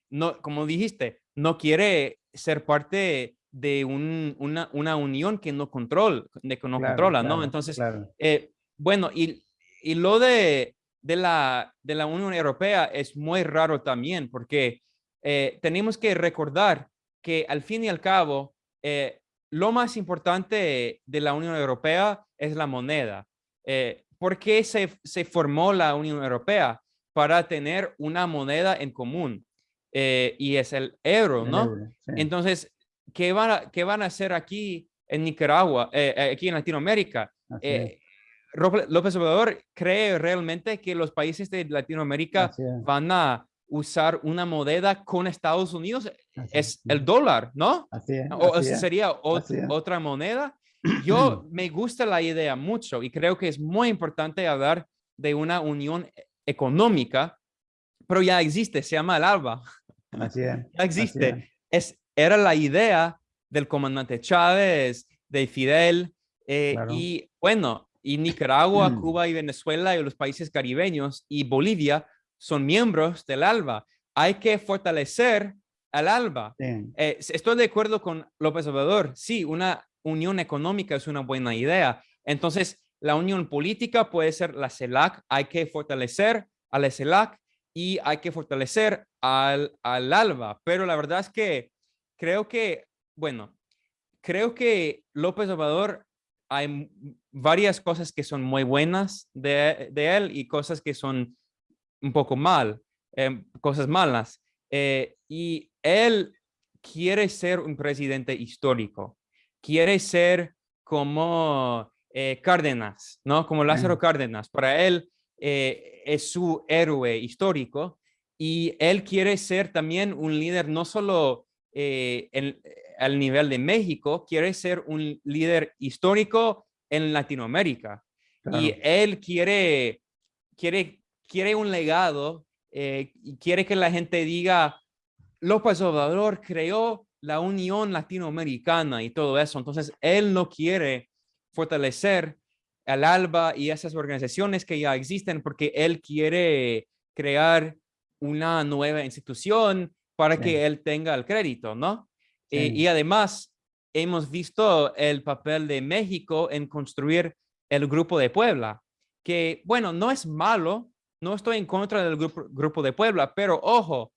no, como dijiste, no quiere ser parte de una, una, unión que no, control, de que no controla, ¿no? Entonces, eh, bueno, y, y lo de, de, la, de la Unión Europea es muy raro también, porque eh, tenemos que recordar que al fin y al cabo, eh, lo más importante de la Unión Europea es la moneda. Eh, ¿Por qué se, se, formó la Unión Europea? Para tener una moneda en común. y es el euro, ¿no? Entonces, ¿qué van, a, ¿qué van a hacer aquí en Nicaragua, aquí en Latinoamérica? López Obrador cree realmente que los países de Latinoamérica van a usar una moneda con Estados Unidos, es el dólar, ¿no? Así es, o sería otra moneda. Yo me gusta la idea mucho y creo que es muy importante hablar de una unión económica, pero ya existe, se llama el ALBA. Así es. Ya existe. Es. era la idea del comandante Chávez, de Fidel, eh, y bueno, y Nicaragua, mm. Cuba y Venezuela y los países caribeños y Bolivia son miembros del ALBA. Hay que fortalecer al ALBA. Eh, estoy de acuerdo con López Obrador. Sí, una unión económica es una buena idea. Entonces, la unión política puede ser la CELAC. Hay que fortalecer a la CELAC y hay que fortalecer al, al ALBA. Pero la verdad es que creo que, bueno, creo que López Obrador hay varias cosas que son muy buenas de, de él y cosas que son un poco mal, em, cosas malas. Eh, y él quiere ser un presidente histórico, quiere ser como eh, Cárdenas, ¿no? Como Lázaro Cárdenas. Para él eh, es su héroe histórico y él quiere ser también un líder no solo en, al nivel de México, quiere ser un líder histórico en Latinoamérica. Y él quiere, quiere quiere un legado eh, y quiere que la gente diga, López Obrador creó la Unión Latinoamericana y todo eso. Entonces, él no quiere fortalecer al ALBA y esas organizaciones que ya existen porque él quiere crear una nueva institución para que él tenga el crédito, ¿no? Y además, hemos visto el papel de México en construir el Grupo de Puebla, que, bueno, no es malo, no estoy en contra del grupo, de Puebla, pero ojo,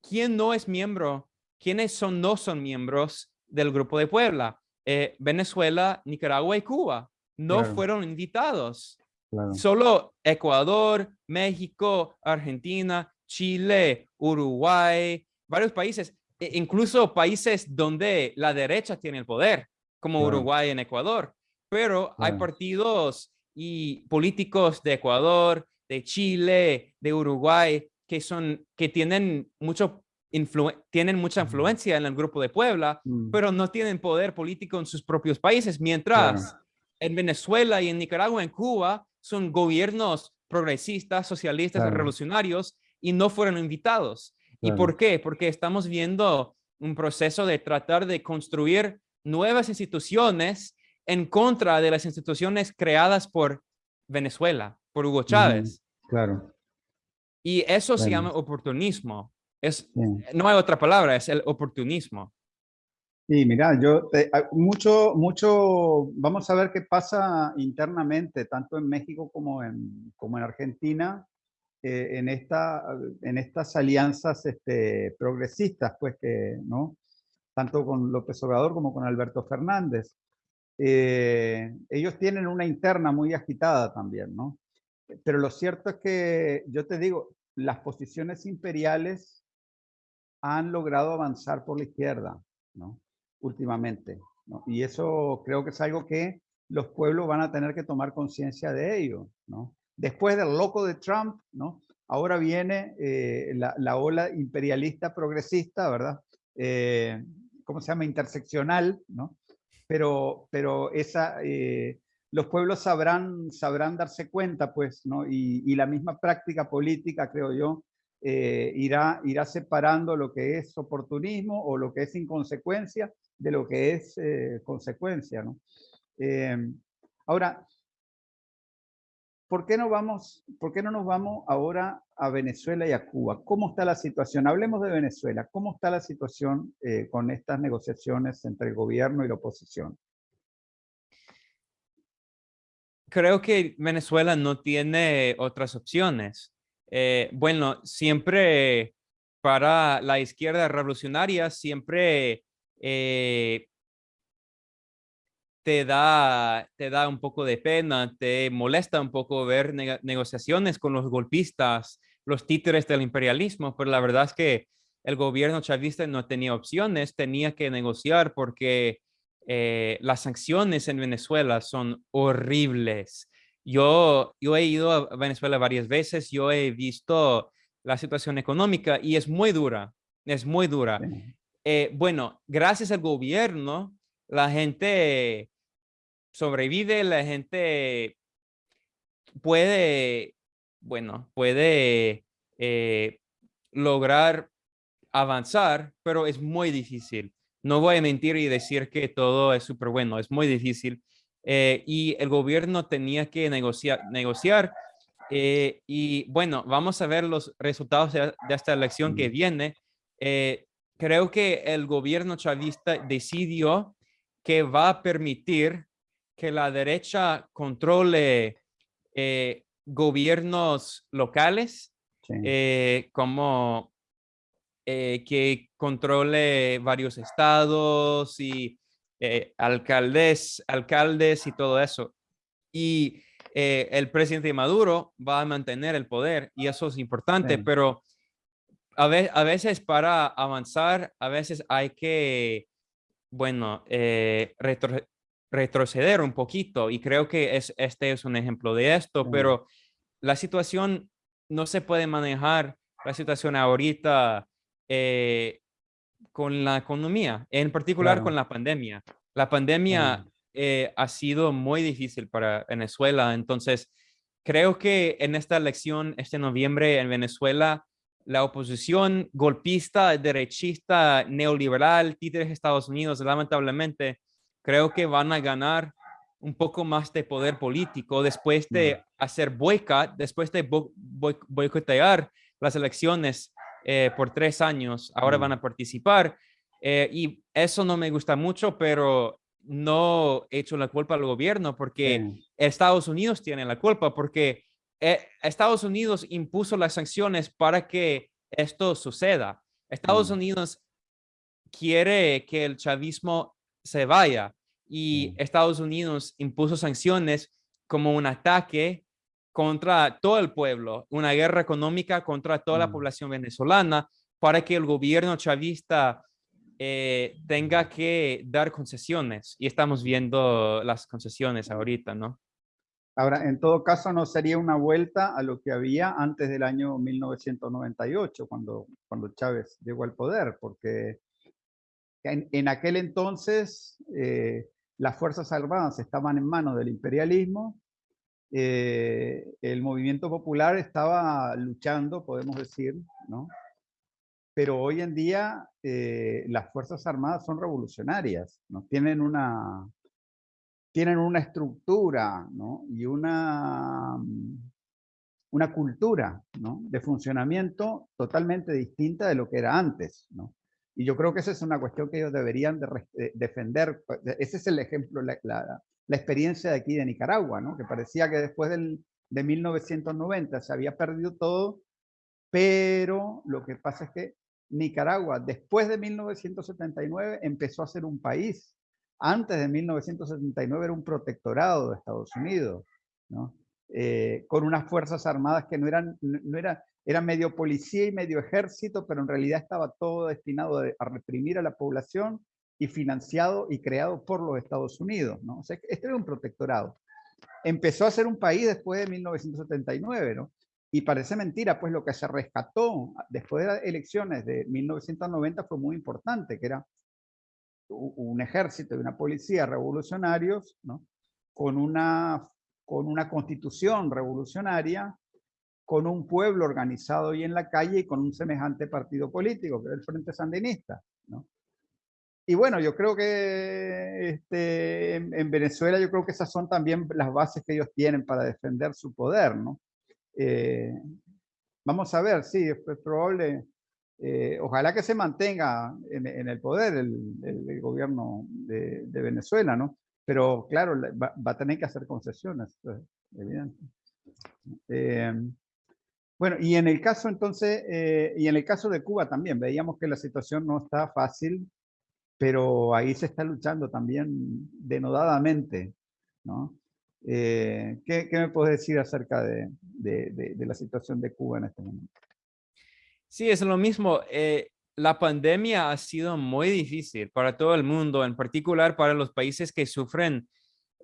¿quién no es miembro? ¿Quiénes son, no son miembros del grupo de Puebla? Eh, Venezuela, Nicaragua y Cuba no fueron invitados. Solo Ecuador, México, Argentina, Chile, Uruguay, varios países, e incluso países donde la derecha tiene el poder, como Uruguay en Ecuador. Pero hay partidos y políticos de Ecuador, de Chile, de Uruguay, que, son, que tienen, mucho tienen mucha influencia en el grupo de Puebla, mm. pero no tienen poder político en sus propios países, mientras en Venezuela y en Nicaragua, en Cuba, son gobiernos progresistas, socialistas, revolucionarios y no fueron invitados. ¿Y por qué? Porque estamos viendo un proceso de tratar de construir nuevas instituciones en contra de las instituciones creadas por Venezuela por Hugo Chávez. claro. Y eso se llama oportunismo. Es, No hay otra palabra, es el oportunismo. Sí, mira, yo, mucho, mucho, vamos a ver qué pasa internamente, tanto en México como en, como en Argentina, eh, en, esta, en estas alianzas este, progresistas, pues que, ¿no? Tanto con López Obrador como con Alberto Fernández. Eh, ellos tienen una interna muy agitada también, ¿no? Pero lo cierto es que, yo te digo, las posiciones imperiales han logrado avanzar por la izquierda, ¿no? Últimamente, ¿no? Y eso creo que es algo que los pueblos van a tener que tomar conciencia de ello, ¿no? Después del loco de Trump, ¿no? Ahora viene eh, la, ola imperialista progresista, ¿verdad? Eh, ¿Cómo se llama? Interseccional, ¿no? Pero, pero esa, eh, los pueblos sabrán, sabrán darse cuenta, pues, ¿no? Y, la misma práctica política, creo yo, eh, irá, irá separando lo que es oportunismo o lo que es inconsecuencia de lo que es eh, consecuencia, ¿no? Em, ahora, ¿por qué, no vamos, ¿por qué no nos vamos ahora a Venezuela y a Cuba? ¿Cómo está la situación? Hablemos de Venezuela. ¿Cómo está la situación eh, con estas negociaciones entre el gobierno y la oposición? Creo que Venezuela no tiene otras opciones. Eh, bueno, siempre para la izquierda revolucionaria, siempre eh, te, da, te da un poco de pena, te molesta un poco ver negociaciones con los golpistas, los títeres del imperialismo, pero la verdad es que el gobierno chavista no tenía opciones, tenía que negociar porque eh, las sanciones en Venezuela son horribles. Yo, yo he ido a Venezuela varias veces, yo he visto la situación económica y es muy dura, es muy dura. Eh, bueno, gracias al gobierno, la gente sobrevive, la gente puede, bueno, puede eh, lograr avanzar, pero es muy difícil. No voy a mentir y decir que todo es súper bueno, es muy difícil. Eh, y el gobierno tenía que negociar, negociar eh, y bueno, vamos a ver los resultados de, esta elección que viene. Eh, creo que el gobierno chavista decidió que va a permitir que la derecha controle gobiernos locales, como que controle varios estados y alcaldes, alcaldes y todo eso. Y eh, el presidente Maduro va a mantener el poder y eso es importante, pero a, veces para avanzar, a veces hay que, bueno, eh, retroceder un poquito y creo que es, este es un ejemplo de esto, pero la situación no se puede manejar, la situación ahorita eh, con la economía, en particular con la pandemia. La pandemia eh, ha sido muy difícil para Venezuela. Entonces, creo que en esta elección, este noviembre en Venezuela, la oposición golpista, derechista, neoliberal, títeres de Estados Unidos, lamentablemente, creo que van a ganar un poco más de poder político después de hacer boicot, después de boicotear las elecciones eh, por tres años. Ahora van a participar. Eh, y eso no me gusta mucho, pero no hecho la culpa al gobierno porque Estados Unidos tiene la culpa porque eh, Estados Unidos impuso las sanciones para que esto suceda. Estados mm. Unidos quiere que el chavismo se vaya y mm. Estados Unidos impuso sanciones como un ataque contra todo el pueblo, una guerra económica contra toda la mm. población venezolana para que el gobierno chavista eh, tenga que dar concesiones y estamos viendo las concesiones ahorita, ¿no? Ahora, en todo caso, no sería una vuelta a lo que había antes del año 1998, cuando, cuando Chávez llegó al poder, porque en, aquel entonces eh, las Fuerzas Armadas estaban en manos del imperialismo, eh, el movimiento popular estaba luchando, podemos decir, ¿no? pero hoy en día eh, las Fuerzas Armadas son revolucionarias, tienen, una, tienen una estructura ¿no? y una, una cultura ¿no? de funcionamiento totalmente distinta de lo que era antes. ¿no? Y yo creo que esa es una cuestión que ellos deberían de defender. Pues, ese es el ejemplo, la, la, la, experiencia de aquí de Nicaragua, ¿no? que parecía que después del, de 1990 se había perdido todo, pero lo que pasa es que Nicaragua, después de 1979, empezó a ser un país. Antes de 1979 era un protectorado de Estados Unidos, ¿no? Eh, con unas fuerzas armadas que no eran, no era, era medio policía y medio ejército, pero en realidad estaba todo destinado a reprimir a la población y financiado y creado por los Estados Unidos. ¿no? O sea, este era un protectorado. Empezó a ser un país después de 1979, ¿no? Y parece mentira, pues lo que se rescató después de las elecciones de 1990 fue muy importante, que era un ejército y una policía revolucionarios, ¿no? con, una, con una constitución revolucionaria, con un pueblo organizado y en la calle y con un semejante partido político, que era el Frente Sandinista. ¿no? Y bueno, yo creo que este, en, Venezuela yo creo que esas son también las bases que ellos tienen para defender su poder, ¿no? Eh, vamos a ver, sí, es, probable, eh, ojalá que se mantenga en, el poder el, gobierno de, Venezuela, ¿no? Pero claro, va, a tener que hacer concesiones, evidente. Eh, bueno, y en el caso entonces, y en el caso de Cuba también, veíamos que la situación no está fácil, pero ahí se está luchando también denodadamente, ¿no? Eh, ¿qué, me puedes decir acerca de, la situación de Cuba en este momento? Sí, es lo mismo. Eh, la pandemia ha sido muy difícil para todo el mundo, en particular para los países que sufren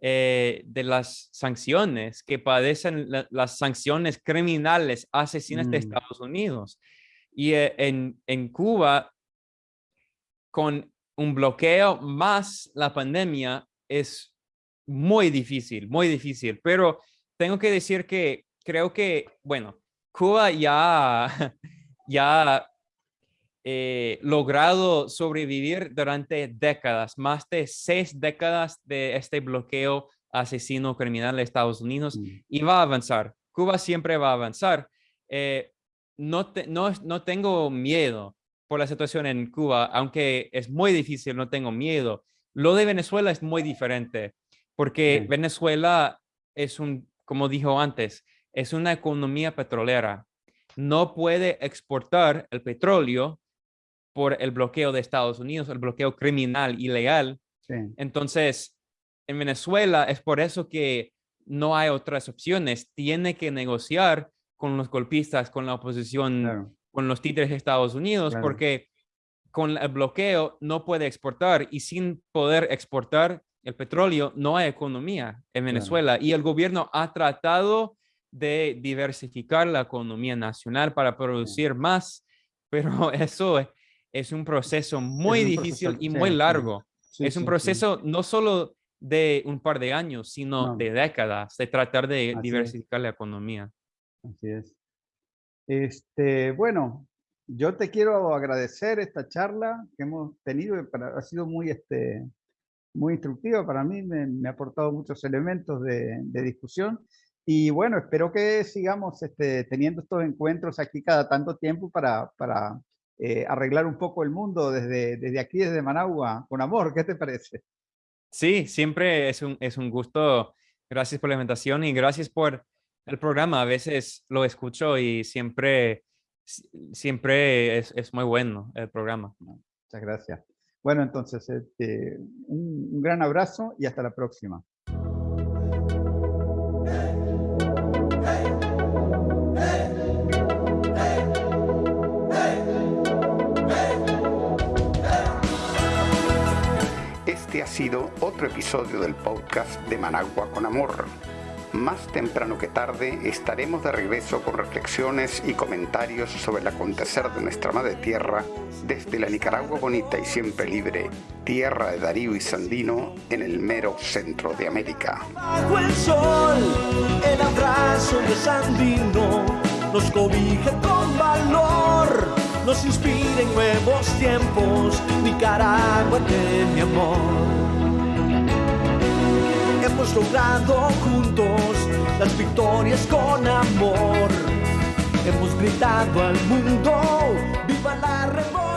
eh, de las sanciones, que padecen las sanciones criminales asesinas de mm. Estados Unidos. Y en, en Cuba, con un bloqueo más la pandemia es muy difícil, muy difícil. Pero tengo que decir que creo que, bueno, Cuba ya, ya eh, logrado sobrevivir durante décadas, más de seis décadas de este bloqueo asesino criminal de Estados Unidos mm. y va a avanzar. Cuba siempre va a avanzar. Eh, no, no, no tengo miedo por la situación en Cuba, aunque es muy difícil, no tengo miedo. Lo de Venezuela es muy diferente, porque Venezuela es un, como dijo antes, es una economía petrolera. No puede exportar el petróleo por el bloqueo de Estados Unidos, el bloqueo criminal, ilegal. Entonces, en Venezuela es por eso que no hay otras opciones. Tiene que negociar con los golpistas, con la oposición con los títeres de Estados Unidos, porque con el bloqueo no puede exportar y sin poder exportar el petróleo no hay economía en Venezuela. Y el gobierno ha tratado de diversificar la economía nacional para producir más, pero eso es, un proceso muy difícil y muy largo. es un proceso no solo de un par de años, sino de décadas, de tratar de diversificar la economía. Así es. Este, bueno, yo te quiero agradecer esta charla que hemos tenido, ha sido muy, este, muy instructiva para mí, me, ha aportado muchos elementos de, discusión y bueno, espero que sigamos este, teniendo estos encuentros aquí cada tanto tiempo para, para eh, arreglar un poco el mundo desde, desde aquí, desde Managua, con amor, ¿qué te parece? Sí, siempre es un, es un gusto. Gracias por la invitación y gracias por el programa a veces lo escucho y siempre, siempre es, es muy bueno el programa. Muchas gracias. Bueno, entonces, este, un gran abrazo y hasta la próxima. Este ha sido otro episodio del podcast de Managua con Amor más temprano que tarde estaremos de regreso con reflexiones y comentarios sobre el acontecer de nuestra madre tierra desde la Nicaragua bonita y siempre libre, tierra de Darío y Sandino en el mero centro de América. Bajo el sol, el abrazo de Sandino nos cobija con valor, nos inspira en nuevos tiempos, Nicaragua de mi amor hemos logrado juntos las victorias con amor. Hemos gritado al mundo, viva la revolución.